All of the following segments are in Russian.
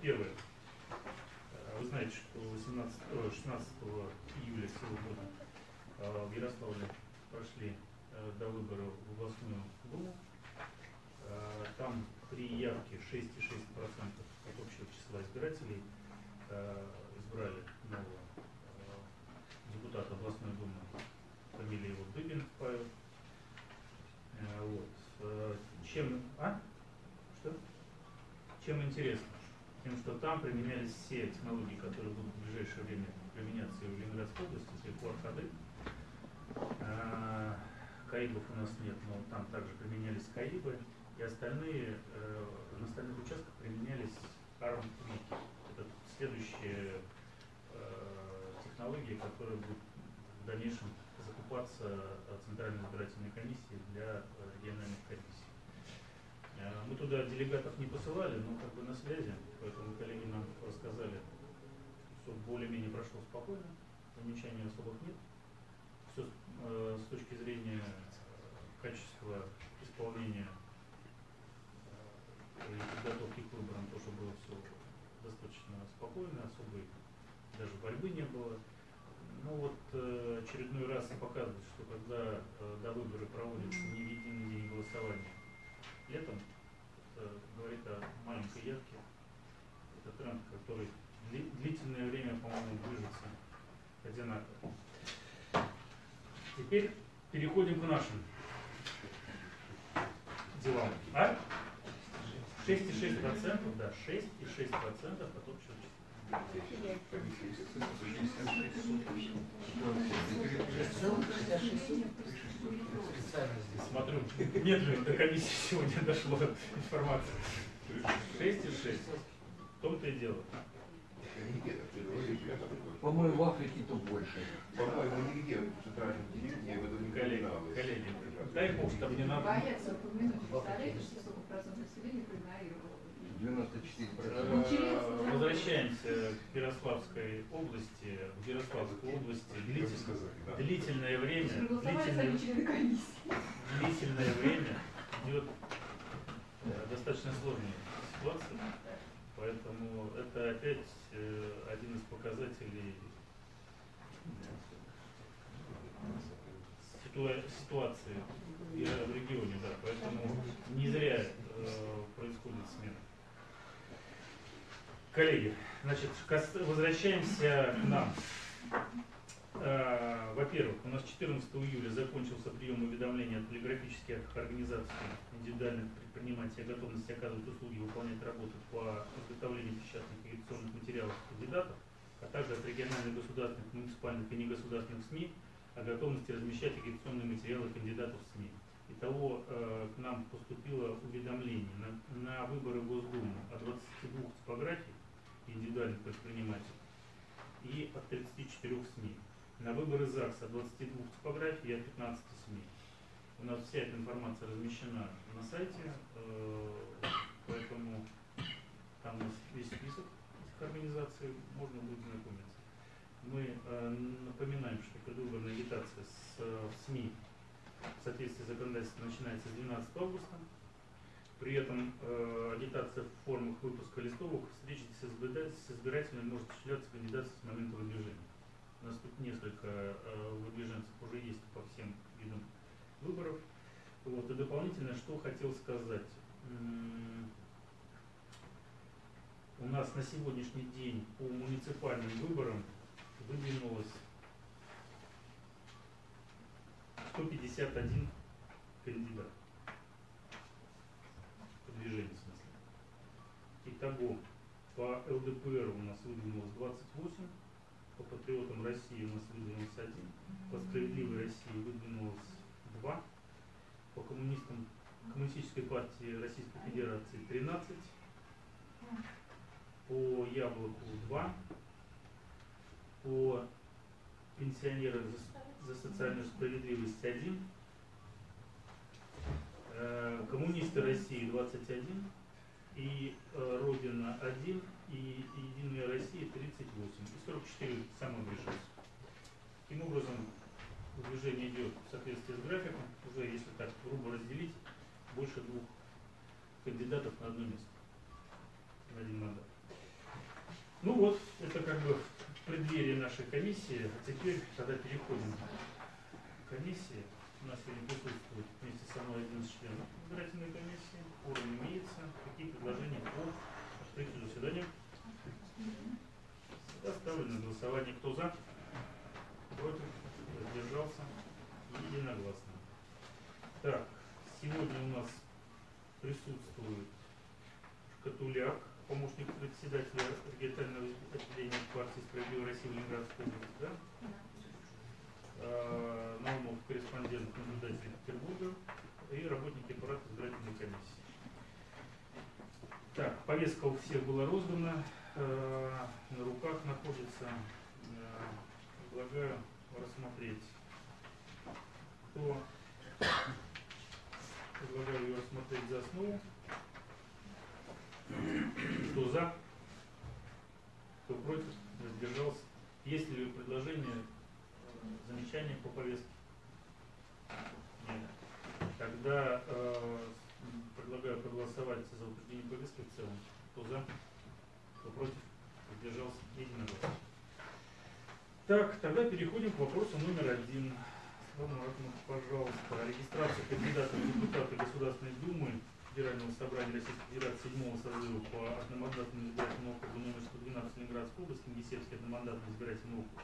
первое. Вы знаете, что 18, 16 июля сего года в Ярославле прошли до выборов в областную думу. Там при явке 6,6% от общего числа избирателей избрали нового депутата областной думы, фамилия его Дыбин Павел. Вот. Чем, а? Что? Чем интересно? Что там применялись все технологии, которые будут в ближайшее время применяться и в Ленинградской области, это QR-ходы. А, Каибов у нас нет, но там также применялись Каибы. И остальные, э, на остальных участках применялись ARM-вики. Это следующая э, технология, которая будет в дальнейшем закупаться Центральной избирательной комиссии для региональных комиссий. Э, мы туда делегатов не посылали, но как бы на связи, поэтому коллеги нам рассказали, что более-менее прошло спокойно, замечаний особых нет. Все э, с точки зрения э, качества исполнения и подготовки к выборам тоже было все достаточно спокойно, особой даже борьбы не было. Ну вот очередной раз показывает, что когда до выборы проводятся не единый день голосования, летом, это говорит о маленькой явке. Это тренд, который длительное время, по-моему, движется одинаково. Теперь переходим к нашим делам. А? 6,6%, да, 6,6% от общего Смотрю, медленно до комиссии сегодня дошло информация. 6,6. В том-то и дело. По-моему, в Африке то больше. По-моему, нигде в центральном телевидении в этом не Коллеги, коллеги, дай бог, чтобы не надо. Боятся упомянуть, представляете, что сколько процентов населения проигнорировало? 94%. Э, Возвращаемся к Ярославской области. В Ярославской области длительное, длительное время, длительное, длительное время идет э, достаточно сложная ситуация. Поэтому это опять э, один из показателей ситуации в регионе, да, поэтому не зря происходит смена. Коллеги, значит, возвращаемся к нам. Э, во-первых, у нас 14 июля закончился прием уведомления от полиграфических организаций индивидуальных предпринимателей о готовности оказывать услуги и выполнять работу по изготовлению печатных агитационных материалов кандидатов, а также от региональных государственных, муниципальных и негосударственных СМИ о готовности размещать агитационные материалы кандидатов в СМИ. Итого э, к нам поступило уведомление на, на выборы Госдумы о 22 типографий индивидуальных предпринимателей и от 34 СМИ. На выборы ЗАГСа 22 типографий и от 15 СМИ. У нас вся эта информация размещена на сайте, э, поэтому там у нас весь список этих организаций, можно будет знакомиться. Мы э, напоминаем, что предвыборная агитация с, в СМИ в соответствии с законодательством начинается с 12 августа. При этом э, агитация в формах выпуска листовок встречи с, с избирателями может осуществляться кандидатом с момента выдвижения. У нас тут несколько э, выдвиженцев уже есть по всем видам выборов. Вот. И дополнительно, что хотел сказать. У нас на сегодняшний день по муниципальным выборам выдвинулось 151 кандидат движение в смысле. Итого, по ЛДПР у нас выдвинулось 28, по патриотам России у нас выдвинулось 1, по справедливой России выдвинулось 2, по коммунистам Коммунистической партии Российской Федерации 13, по Яблоку 2, по пенсионерам за, за социальную справедливость 1, Э, коммунисты России 21 и э, Родина 1 и Единая Россия 38 и 44 самовыживших. Таким образом, движение идет в соответствии с графиком, уже если так грубо разделить, больше двух кандидатов на одно место, на один мандат. Ну вот, это как бы в преддверии нашей комиссии. А теперь, когда переходим к комиссии, у нас сегодня присутствует вместе со мной 11 членов избирательной комиссии. Форум имеется. Какие предложения по открытию заседания? Я ставлю на голосование. Кто за? Против? Воздержался? Единогласно. Так, сегодня у нас присутствует Шкатуляк, помощник председателя регионального отделения партии «Справедливая Россия» в Ленинградской области, да? А, Наумов, корреспондент, наблюдатель Петербурга и работники аппарата избирательной комиссии. Так, повестка у всех была роздана, э, на руках находится. Э, Предлагаю рассмотреть. Кто предлагаю ее рассмотреть за основу? Кто за? Кто против? Воздержался? Есть ли предложения, э, замечания по повестке? Нет. Тогда э, предлагаю проголосовать за утверждение повестки в целом. Кто за? Кто против? Воздержался? Единогласно. Так, тогда переходим к вопросу номер один. Пожалуйста, регистрация кандидата в депутаты Государственной Думы Федерального собрания Российской Федерации седьмого созыва по одномандатному избирательному округу номер 112 Ленинградской области, Гесельский одномандатный избирательный округ.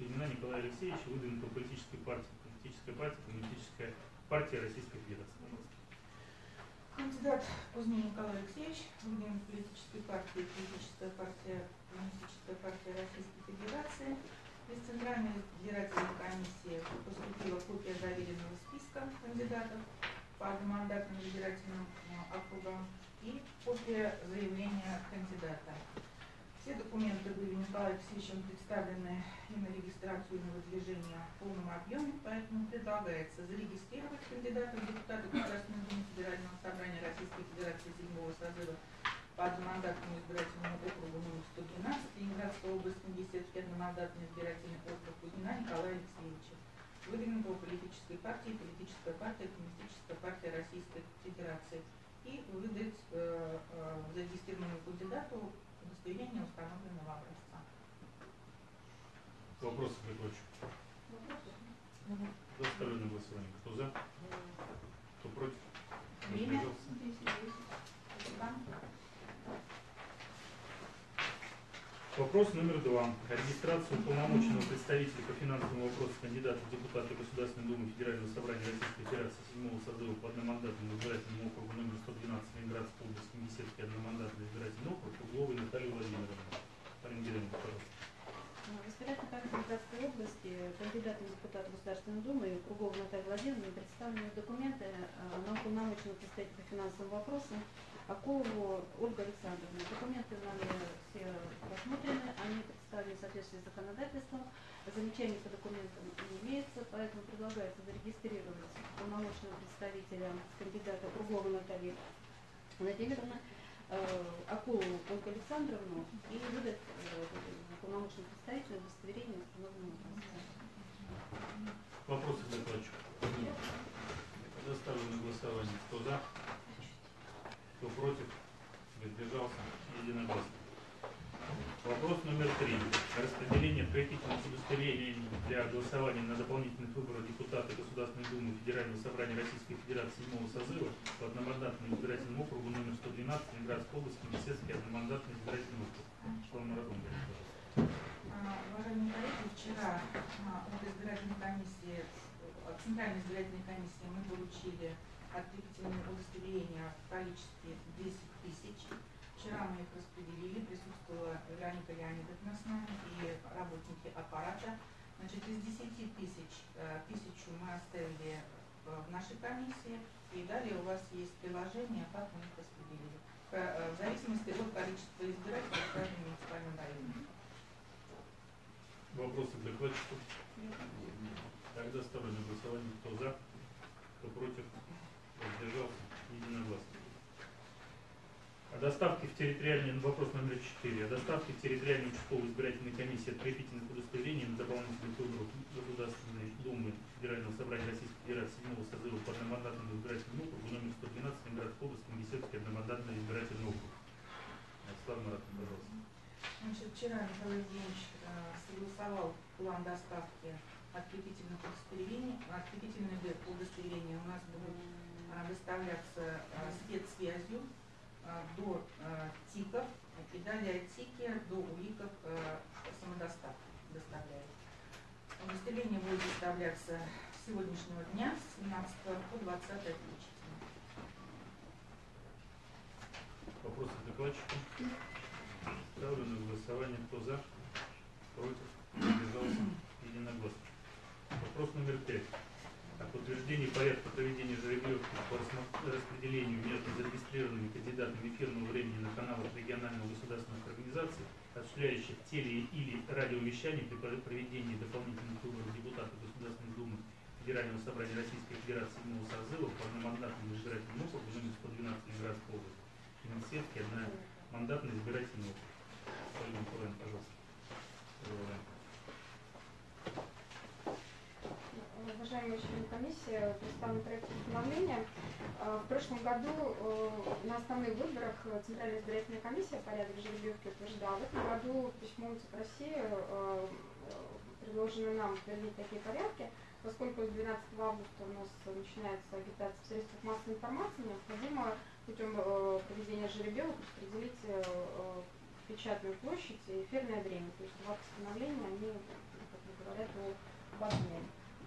Кузьмина Николая Алексеевича, выдвинутого политической партии, политическая партия, коммунистическая партия Российской Федерации. Кандидат Кузьмин Николай Алексеевич, выдвинут политической партии, политическая партия, коммунистическая партия Российской Федерации. Из Центральной избирательной комиссии поступила копия заверенного списка кандидатов по одномандатным избирательным округам и копия заявления кандидата. Все документы были Николаем Алексеевичем представлены и на регистрацию, и на выдвижение в полном объеме, поэтому предлагается зарегистрировать кандидата в депутаты Государственной Думы Федерального собрания Российской Федерации седьмого созыва по одномандатному избирательному округу номер 112 Ленинградской области, Гесетский одномандатный избирательный округ Кузьмина Николая Алексеевича, выдвинутого политической партией, политическая партия, коммунистическая партия Российской Федерации, и выдать э, э, зарегистрированному кандидату удостоверение установленного образца. Вопросы к докладчику? За ставлю на голосование. Кто за? Кто против? Время. Воздержался? Спасибо. Вопрос номер два. Регистрацию уполномоченного представителя по финансовым вопросам кандидата в депутаты Государственной Думы Федерального собрания Российской Федерации седьмого созыва по одномандатному избирательному округу номер 112 Ленинградской области, Гесетский одномандатный избирательный округ, Угловой Натальи Владимировны. Марина Георгиевна, пожалуйста. В избирательной комиссии Ленинградской области кандидатом в депутаты Государственной Думы Кругова Наталья Владимировна представлены документы э, на уполномоченного представителя по финансовым вопросам Акулову Ольгу Александровну. Документы нами все рассмотрены, они представлены в соответствии с законодательством. Замечаний по документам не имеется, поэтому предлагается зарегистрировать уполномоченного представителя кандидата Круглова Натальи Владимировны, э, Акулову Ольгу Александровну и выдать э, уполномоченному представителю удостоверение установленного образца. Вопросы к докладчику? Тогда ставлю на голосование. Кто за? Кто против? Воздержался? Единогласно. Вопрос номер три. Распределение открытительных удостоверений для голосования на дополнительных выборах депутата Государственной Думы Федерального собрания Российской Федерации седьмого созыва по одномандатному избирательному округу номер 112 Ленинградской области, Министерский одномандатный избирательный округ. Шла Маратон. А, Уважаемые коллеги, вчера а, от избирательной комиссии, от Центральной избирательной комиссии мы получили открепительные удостоверения в количестве 10 тысяч. Вчера мы их распределили, присутствовала Вероника Леонидовна с нами и работники аппарата. Значит, из 10 тысяч, э, тысячу мы оставили э, в нашей комиссии, и далее у вас есть приложение, как мы их распределили. Э, В зависимости от количества избирателей в каждом муниципальном районе. Вопросы к докладчику? Тогда ставлю на голосование. Кто за? Кто против? Воздержался? Доставке в территориальный, ну, вопрос номер 4. О доставке в территориальную участковую избирательной комиссии открепительных удостоверений на дополнительных выборах Государственной Думы Федерального собрания Российской Федерации седьмого созыва по одномандатному избирательному округу номер 112 Ленинградской области, Гесетский одномандатный избирательный округ. Слава Маратовна, пожалуйста. Значит, вчера Михаил Евгеньевич э, согласовал план доставки открепительных удостоверений. Открепительные удостоверения у нас будут а, доставляться а, спецсвязью до а, ТИКов и далее от ТИКи до УИКов а, самодоставка доставляет. Удостоверение будет доставляться с сегодняшнего дня, с 17 по 20 включительно. Вопросы к докладчику? Ставлю на голосование. Кто за? Против? Воздержался? Единогласно. Вопрос номер пять. О подтверждении порядка проведения жеребьевки по распределению между зарегистрированными кандидатами эфирного времени на каналах региональных государственных организаций, осуществляющих теле- или радиовещание при пр- проведении дополнительных выборов депутатов Государственной Думы Федерального собрания Российской Федерации 7 созыва по одномандатному избирательному округу номер 112 Ленинградской области. Финансетки, одна мандатный избирательный округ. Ольга Николаевна, пожалуйста. Продолжаем. Уважаемые члены комиссии, представлен проект постановления. Э, В прошлом году э, на основных выборах Центральная избирательная комиссия порядок жеребьевки утверждала. В этом году письмом ЦИК России э, предложено нам утвердить такие порядки. Поскольку с 12 августа у нас начинается агитация в средствах массовой информации, необходимо путем проведения жеребьевок распределить печатную площадь и эфирное время. То есть два постановления, они, как бы говорят, об обмене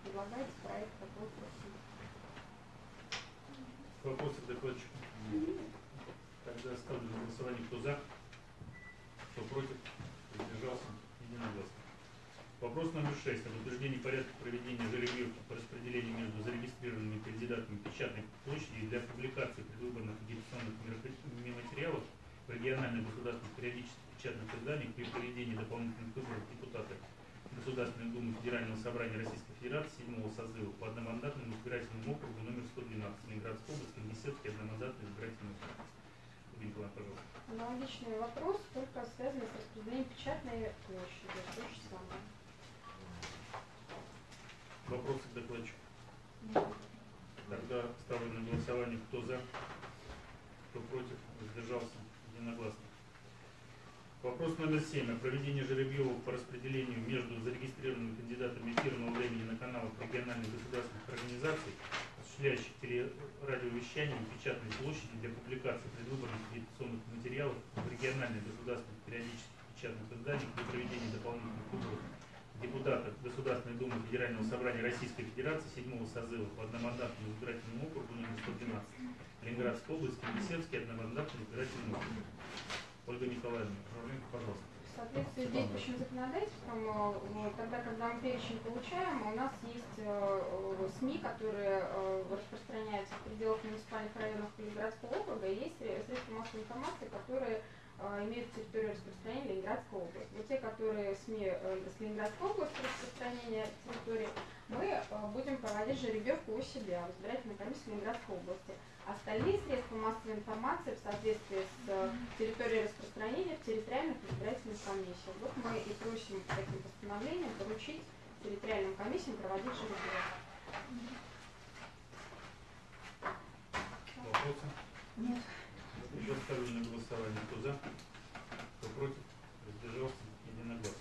предлагается проект такой. Вопросы к докладчику? Тогда ставлю на голосование, кто за, кто против, воздержался, единогласно. Вопрос номер шесть. Об утверждении порядка проведения жеребьевки по распределению между зарегистрированными кандидатами печатной площади для публикации предвыборных агитационных материалов в региональных государственных периодических печатных изданиях при проведении дополнительных выборов депутата Государственной Думы Федерального собрания Российской Федерации 7 созыва по одномандатному избирательному округу номер 112 Ленинградской области, Беседский одномандатный избирательный округ. Николаевна, пожалуйста. Аналогичный вопрос, только связанный с распределением печатной площади. То же самое. Вопросы к докладчику? Тогда ставлю на голосование, кто за, кто против, воздержался, единогласно. Вопрос номер семь. О проведении жеребьевок по распределению между зарегистрированными кандидатами эфирного времени на каналах региональных государственных организаций, осуществляющих телерадиовещание и печатной площади для публикации предвыборных агитационных материалов в региональных государственных периодических печатных изданиях при проведении дополнительных выборов депутата Государственной Думы Федерального собрания Российской Федерации 7 созыва по одномандатному избирательному округу номер 112 Ленинградской области, Беседский одномандатный избирательный округ. Ольга Николаевна, пожалуйста. В соответствии с действующим законодательством, э, тогда, когда мы перечень получаем, у нас есть э, э, СМИ, которые распространяются в пределах муниципальных районов Ленинградского округа, и есть сре- средства массовой информации, которые имеют территорию распространения Ленинградской области. Вот те, которые СМИ с Ленинградской области распространения территории, мы будем проводить жеребьевку у себя в избирательной комиссии Ленинградской области. Остальные средства массовой информации в соответствии с э, территорией распространения в территориальных избирательных комиссиях. Вот мы и просим таким постановлением поручить территориальным комиссиям проводить жеребьевку. Вопросы? Нет. Еще ставлю на голосование. Кто за? Кто против? Воздержался? Единогласно.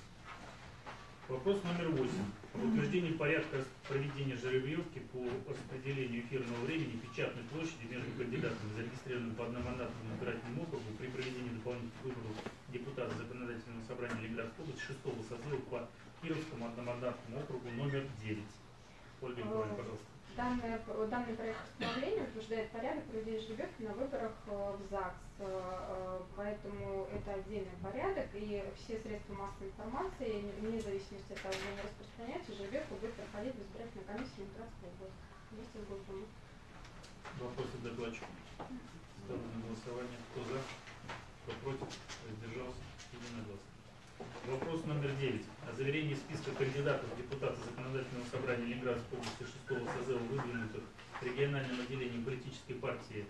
Вопрос номер восемь. Об утверждении порядка проведения жеребьевки по распределению эфирного времени печатной площади между кандидатами, зарегистрированными по одномандатному избирательному округу при проведении дополнительных выборов депутата Законодательного собрания Ленинградской области 6 созыва по Кировскому одномандатному округу номер 9. Ольга Николаевна, пожалуйста. Данный, данный проект постановления утверждает порядок проведения жеребьевки на выборах э, в ЗАГС, э, э, поэтому это отдельный порядок, и все средства массовой информации, не- вне зависимости от того, где они распространяются, жеребьевка будет проходить в избирательной комиссии Ленинградской области вместе с Госдумой. Вопросы докладчику? Ставлю на голосование. Кто за? Кто против? Воздержался? Единогласно. Вопрос номер девять. О заверении списка кандидатов в депутаты Законодательного собрания Ленинградской области 6 созыва, выдвинутых региональным отделением политической партии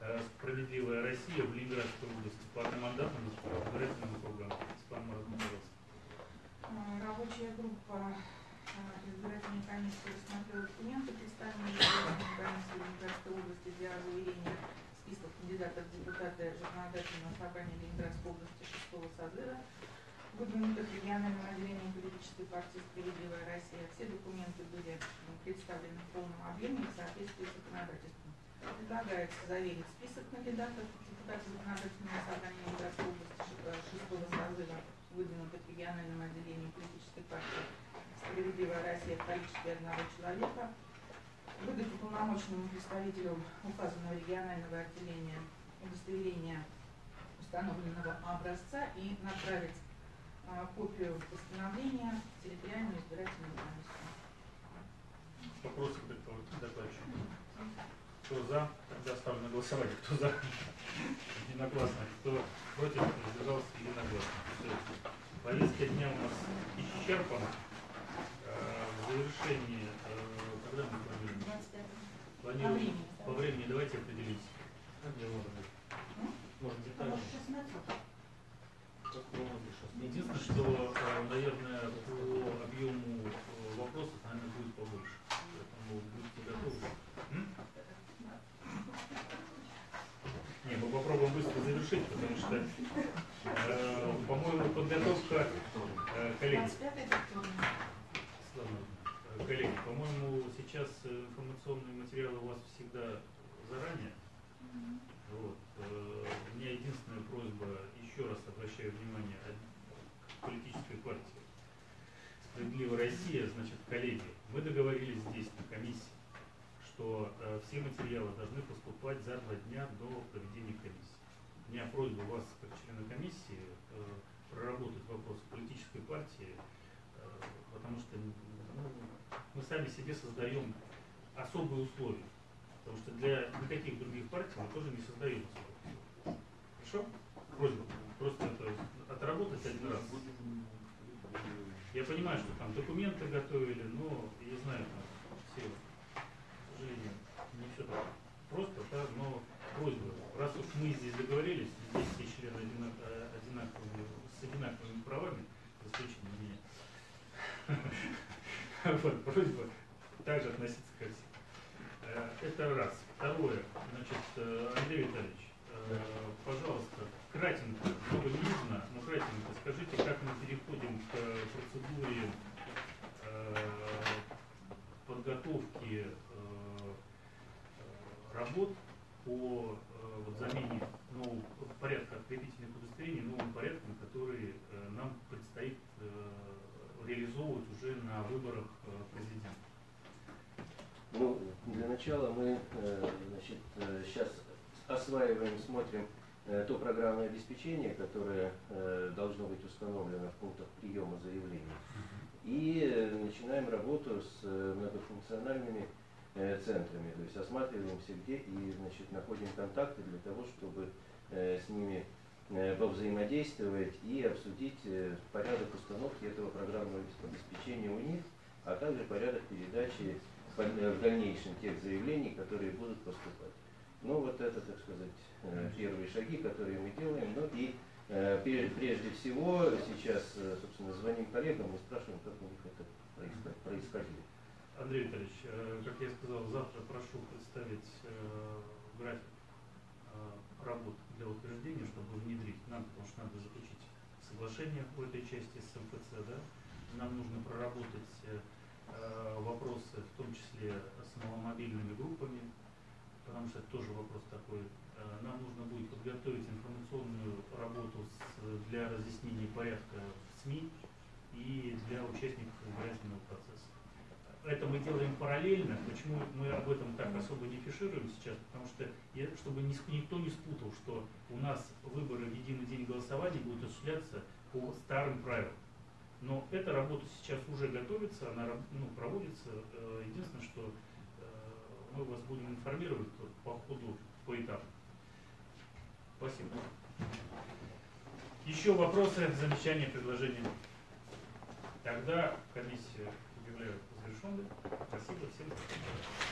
э, «Справедливая Россия» в Ленинградской области по одномандатному избирательному округам. Степан Марат, пожалуйста. А, Рабочая группа а, избирательной комиссии рассмотрела документы, представленные избирательной комиссией Ленинградской области для заверения списков кандидатов в депутаты законодательного собрания Ленинградской области шестого созыва, выдвинутых региональным отделением политической партии «Справедливая Россия». Все документы были представлены в полном объеме в соответствии с законодательством. Предлагается заверить список кандидатов в депутаты законодательного собрания Ленинградской области ш- шестого созыва, выдвинутых региональным отделением политической партии «Справедливая Россия» в количестве одного человека, выдать уполномоченному представителю указанного регионального отделения удостоверение установленного образца и направить копию постановления в территориальную избирательную комиссию. Вопросы к докладчику? Кто за? Тогда ставлю на голосование. Кто за? Единогласно. Кто против? Воздержался единогласно. Все. Повестка дня у нас исчерпана. Э, В завершении, э, когда мы планируем? 25. По Планируем времени. по времени давайте определимся. Где может быть? Может детально. Единственное, что, э, наверное, по объему э, вопросов, наверное, будет побольше. Поэтому будьте готовы. М? Не, мы попробуем быстро завершить, потому что, э, по-моему, подготовка, э, коллеги, 25 это вторник. Слава, коллеги, по-моему, сейчас э, информационные материалы у вас всегда заранее. Вот. э, У меня единственная просьба, еще раз обращаю внимание, от политической партии «Справедливая Россия», значит, коллеги, мы договорились здесь, на комиссии, что э, все материалы должны поступать за два дня до проведения комиссии. У меня просьба вас, как члена комиссии, проработать вопросы политической партии, э, потому что ну, мы сами себе создаем особые условия. Потому что для никаких других партий мы тоже не создаем условий. Хорошо? Просьба. Просто это отработать один раз. Я понимаю, что там документы готовили, но я знаю, там все, к сожалению, не все так просто, да, но просьба, раз уж мы здесь все члены одинак- э, одинаковыми, с одинаковыми правами, за исключением меня. Вот, просьба также относиться ко всем. Э, Это раз. Второе, значит, э, Андрей Витальевич, э, пожалуйста, кратенько, много не нужно, но кратенько скажите, как мы переходим к процедуре э, подготовки э, э, работ по э, вот, замене нового порядка открепительных удостоверений новым порядком, который э, нам предстоит э, реализовывать уже на выборах э, президента. Ну, для начала мы э, значит, сейчас осваиваем, смотрим э, то программное обеспечение, которое э, должно быть установлено в пунктах приема заявлений. И э, начинаем работу с э, многофункциональными э, центрами, то есть осматриваемся где и значит, находим контакты для того, чтобы э, с ними э, повзаимодействовать и обсудить э, порядок установки этого программного обеспечения у них, а также порядок передачи э, в дальнейшем тех заявлений, которые будут поступать. Ну вот это, так сказать, э, первые шаги, которые мы делаем. Ну и э, пре- прежде всего сейчас, э, собственно, звоним коллегам и спрашиваем, как у них это происход- происходило. Андрей Витальевич, э, как я сказал, завтра прошу представить э, график э, работ для утверждения, чтобы внедрить нам, потому что надо заключить соглашение по этой части с МФЦ, да? Нам нужно проработать э, э, вопросы, в том числе с маломобильными группами, потому что это тоже вопрос такой. Э, Нам нужно будет подготовить информационную работу с- для разъяснения порядка в СМИ и для участников избирательного процесса. Это мы делаем параллельно. Почему мы об этом так особо не фишируем сейчас? Потому что, чтобы ни- никто не спутал, что у нас выборы в единый день голосования будут осуществляться по старым правилам. Но эта работа сейчас уже готовится, она ну, проводится. Э, Единственное, что э, мы вас будем информировать по ходу, по этапу. Спасибо. Еще вопросы, замечания, предложения? Тогда комиссию объявляю завершенной. Спасибо всем.